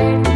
tired.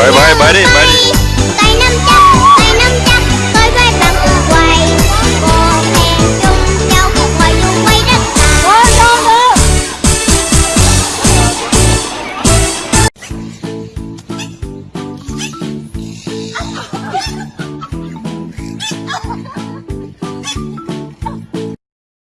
Bye bye, buddy, buddy.